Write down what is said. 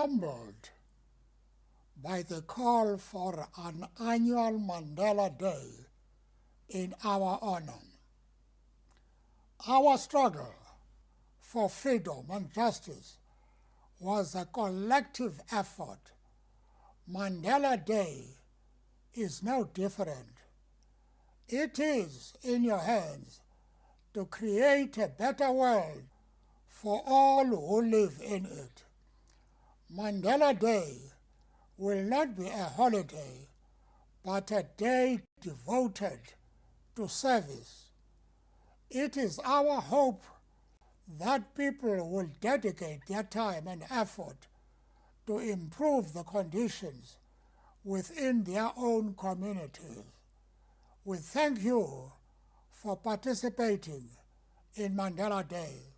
humbled by the call for an annual Mandela Day in our honor. Our struggle for freedom and justice was a collective effort. Mandela Day is no different. It is in your hands to create a better world for all who live in it. Mandela Day will not be a holiday, but a day devoted to service. It is our hope that people will dedicate their time and effort to improve the conditions within their own communities. We thank you for participating in Mandela Day.